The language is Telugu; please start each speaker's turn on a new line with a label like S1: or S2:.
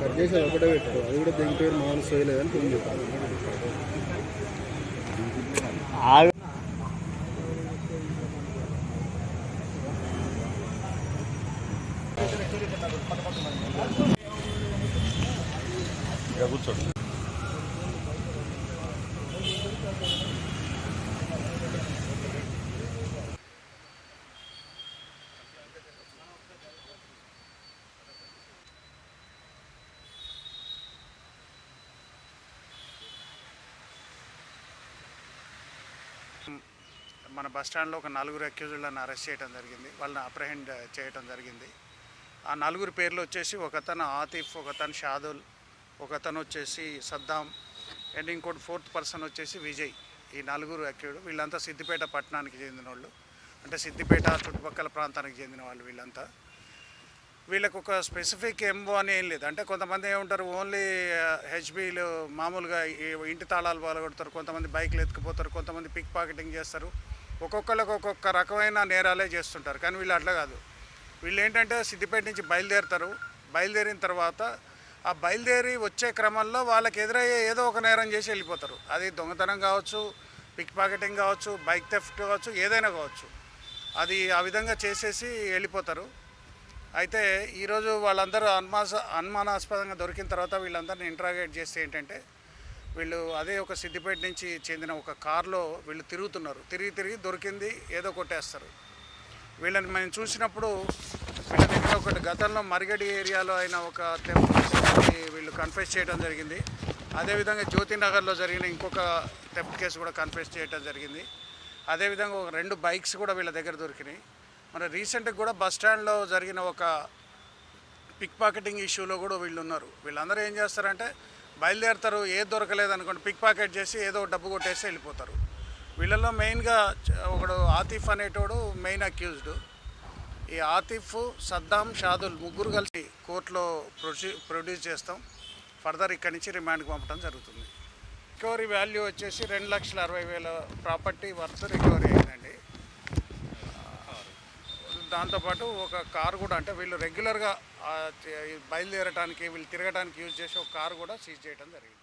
S1: కట్ చేసి అది ఒకటే పెట్టారు అది కూడా దీని పేరు మామూలు సోయలేదని ఫోన్ చెప్పారు
S2: కూర్చోండి.
S3: మన బస్ స్టాండ్లో ఒక నలుగురు అక్యూజులను అరెస్ట్ చేయడం జరిగింది. వాళ్ళని అప్రహెండ్ చేయడం జరిగింది. ఆ నలుగురు పేర్లు వచ్చేసి ఒకతను ఆతిఫ్ ఒకతను షాదుల్ ఒకతను వచ్చేసి సద్దాం అండ్ ఇంకోటి ఫోర్త్ పర్సన్ వచ్చేసి విజయ్. ఈ నలుగురు అక్యూడు వీళ్ళంతా సిద్దిపేట పట్టణానికి చెందిన వాళ్ళు అంటే సిద్దిపేట చుట్టుపక్కల ప్రాంతానికి చెందిన వాళ్ళు వీళ్ళంతా. వీళ్ళకు ఒక స్పెసిఫిక్ ఎంబో అని ఏం లేదు. అంటే కొంతమంది ఏముంటారు ఓన్లీ హెచ్బీలు మామూలుగా ఇంటి తాళాలు పాల్గొడతారు కొంతమంది బైక్లు ఎత్తుకుపోతారు కొంతమంది పిక్ పాకెటింగ్ చేస్తారు. ఒక్కొక్కరికి ఒక్కొక్క రకమైన నేరాలే చేస్తుంటారు. కానీ వీళ్ళు అట్లా కాదు. వీళ్ళు ఏంటంటే సిద్దిపేట నుంచి బయలుదేరుతారు. బయలుదేరిన తర్వాత ఆ బయలుదేరి వచ్చే క్రమంలో వాళ్ళకి ఎదురయ్యే ఏదో ఒక నేరం చేసి వెళ్ళిపోతారు. అది దొంగతనం కావచ్చు పిక్ పాకెటింగ్ కావచ్చు బైక్ థెఫ్ట్ కావచ్చు ఏదైనా కావచ్చు. అది ఆ విధంగా చేసేసి వెళ్ళిపోతారు. అయితే ఈరోజు వాళ్ళందరూ అనుమాస అనుమానాస్పదంగా దొరికిన తర్వాత వీళ్ళందరిని ఇంట్రాగేట్ చేస్తే ఏంటంటే వీళ్ళు అదే ఒక సిద్దిపేట నుంచి చెందిన ఒక కారులో వీళ్ళు తిరుగుతున్నారు. తిరిగి తిరిగి దొరికింది ఏదో కొట్టేస్తారు. వీళ్ళని మేము చూసినప్పుడు వీళ్ళ దగ్గర ఒకటి గతంలో మరిగడి ఏరియాలో అయిన ఒక థెఫ్ట్ వీళ్ళు కన్ఫెస్ చేయడం జరిగింది. అదేవిధంగా జ్యోతి నగర్లో జరిగిన ఇంకొక థెఫ్ట్ కేసు కూడా కన్ఫెస్ చేయడం జరిగింది. అదేవిధంగా ఒక రెండు బైక్స్ కూడా వీళ్ళ దగ్గర దొరికినాయి. మన రీసెంట్గా కూడా బస్ స్టాండ్లో జరిగిన ఒక పిక్ పాకెటింగ్ ఇష్యూలో కూడా వీళ్ళు ఉన్నారు. వీళ్ళందరూ ఏం చేస్తారంటే బయలుదేరుతారు ఏది దొరకలేదు అనుకోండి పిక్ పాకెట్ చేసి ఏదో డబ్బు కొట్టేసి వెళ్ళిపోతారు. వీళ్ళలో మెయిన్గా ఒకడు ఆతిఫ్ అనేటోడు మెయిన్ అక్యూజ్డ్ ఈ ఆతిఫ్ సద్దాం షాదుల్ ముగ్గురు కలిసి కోర్టులో ప్రొడ్యూ ప్రొడ్యూస్ చేస్తాం. ఫర్దర్ ఇక్కడి నుంచి రిమాండ్కి పంపడం జరుగుతుంది. రికవరీ వాల్యూ వచ్చేసి రెండు లక్షల అరవై వేల ప్రాపర్టీ వర్త్ రికవరీ అయిందండి. దాంతోపాటు ఒక కారు కూడా అంటే వీళ్ళు రెగ్యులర్గా బయలుదేరడానికి వీళ్ళు తిరగడానికి యూజ్ చేసే ఒక కారు కూడా సీజ్ చేయడం జరిగింది.